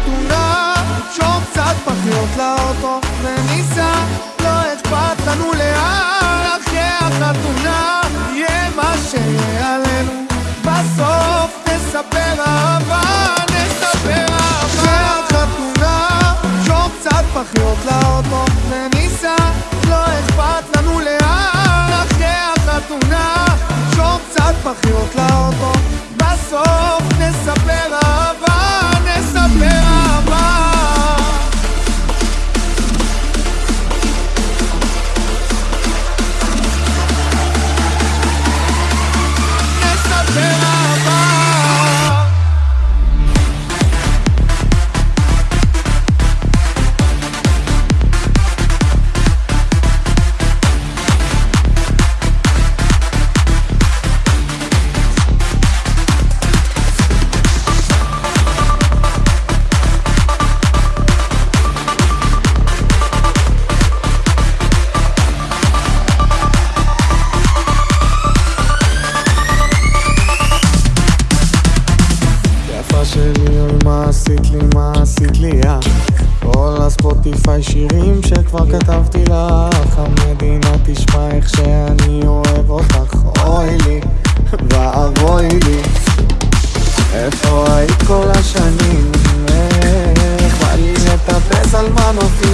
החתונה שום קצת פחיות לאוטו וניסע לא אכפת לנו לאן אחרי החתונה יהיה מה שיהיה עלינו. בסוף נספר אהבה, נספר אהבה. החתונה שום קצת פחיות לאוטו וניסע לי אוי מה עשית לי מה עשית לי אה? כל הספוטיפיי שירים שכבר כתבתי לך המדינה תשמע איך שאני אוהב אותך אוי לי ואבוי לי. איפה היית כל השנים? איך בא לי לטפס על מנופים?